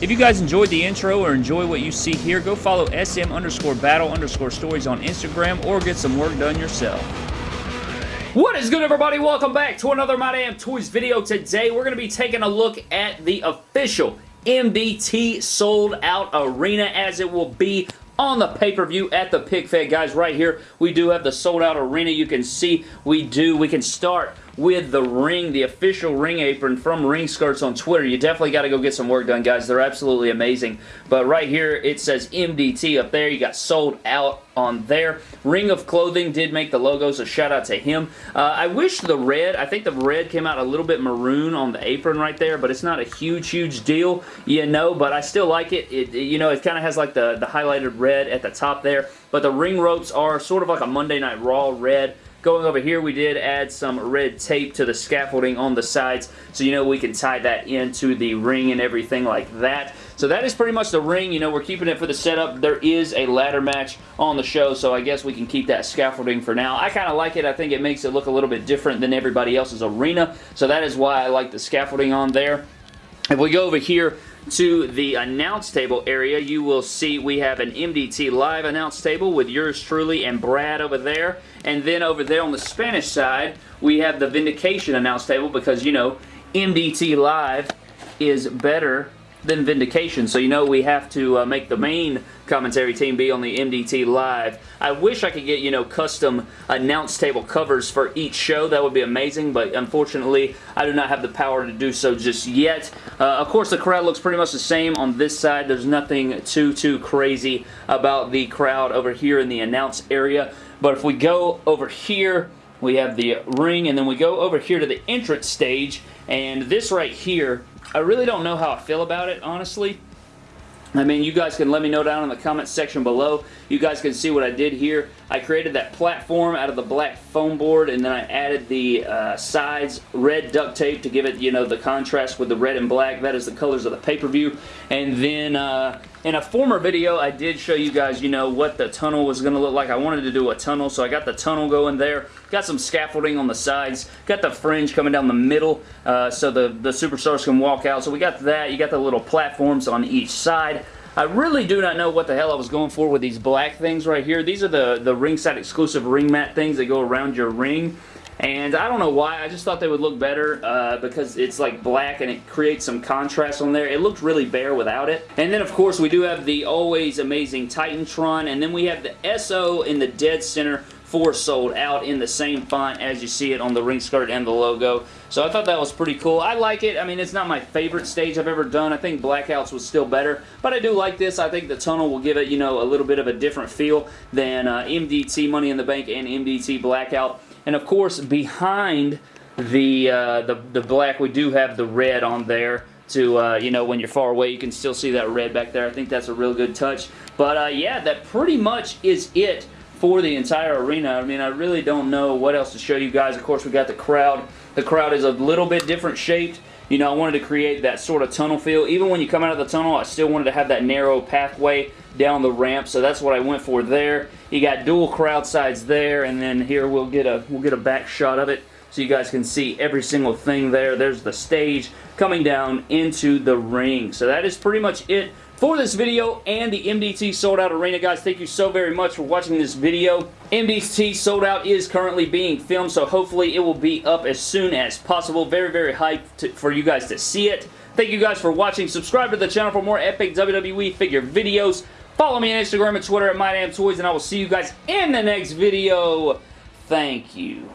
If you guys enjoyed the intro or enjoy what you see here, go follow SM underscore battle underscore stories on Instagram or get some work done yourself. What is good, everybody? Welcome back to another My Damn Toys video. Today, we're going to be taking a look at the official MDT sold out arena as it will be on the pay-per-view at the PigFed. Guys, right here, we do have the sold out arena. You can see we do. We can start with the ring, the official ring apron from Ring Skirts on Twitter. You definitely got to go get some work done, guys. They're absolutely amazing. But right here, it says MDT up there. You got sold out on there. Ring of Clothing did make the logo, so shout out to him. Uh, I wish the red, I think the red came out a little bit maroon on the apron right there, but it's not a huge, huge deal, you know, but I still like it. It, You know, it kind of has like the, the highlighted red at the top there, but the ring ropes are sort of like a Monday Night Raw red. Going over here, we did add some red tape to the scaffolding on the sides, so you know we can tie that into the ring and everything like that. So that is pretty much the ring. You know, we're keeping it for the setup. There is a ladder match on the show, so I guess we can keep that scaffolding for now. I kind of like it. I think it makes it look a little bit different than everybody else's arena, so that is why I like the scaffolding on there. If we go over here to the announce table area, you will see we have an MDT live announce table with yours truly and Brad over there. And then over there on the Spanish side, we have the Vindication announce table because, you know, MDT live is better than Vindication. So you know we have to uh, make the main commentary team be on the MDT Live. I wish I could get, you know, custom announce table covers for each show. That would be amazing, but unfortunately, I do not have the power to do so just yet. Uh, of course, the crowd looks pretty much the same on this side. There's nothing too, too crazy about the crowd over here in the announce area. But if we go over here, we have the ring, and then we go over here to the entrance stage, and this right here I really don't know how I feel about it, honestly. I mean, you guys can let me know down in the comments section below. You guys can see what I did here. I created that platform out of the black foam board, and then I added the uh, sides red duct tape to give it, you know, the contrast with the red and black. That is the colors of the pay-per-view. And then uh, in a former video, I did show you guys, you know, what the tunnel was going to look like. I wanted to do a tunnel, so I got the tunnel going there. Got some scaffolding on the sides. Got the fringe coming down the middle uh, so the, the superstars can walk out. So we got that. You got the little platforms on each side. I really do not know what the hell I was going for with these black things right here. These are the, the ringside exclusive ring mat things that go around your ring. And I don't know why, I just thought they would look better uh, because it's like black and it creates some contrast on there. It looked really bare without it. And then of course we do have the always amazing Titantron and then we have the SO in the dead center for sold out in the same font as you see it on the ring skirt and the logo. So I thought that was pretty cool. I like it. I mean, it's not my favorite stage I've ever done. I think Blackouts was still better, but I do like this. I think the tunnel will give it, you know, a little bit of a different feel than uh, MDT Money in the Bank and MDT Blackout. And of course, behind the, uh, the, the black, we do have the red on there to, uh, you know, when you're far away, you can still see that red back there. I think that's a real good touch. But, uh, yeah, that pretty much is it for the entire arena. I mean, I really don't know what else to show you guys. Of course, we got the crowd. The crowd is a little bit different shaped. You know, I wanted to create that sort of tunnel feel. Even when you come out of the tunnel, I still wanted to have that narrow pathway down the ramp, so that's what I went for there. You got dual crowd sides there, and then here we'll get a we'll get a back shot of it so you guys can see every single thing there. There's the stage coming down into the ring. So that is pretty much it for this video and the MDT Sold Out Arena. Guys, thank you so very much for watching this video. MDT Sold Out is currently being filmed, so hopefully it will be up as soon as possible. Very, very hyped to, for you guys to see it. Thank you guys for watching. Subscribe to the channel for more epic WWE figure videos. Follow me on Instagram and Twitter at MyDamnToys, and I will see you guys in the next video. Thank you.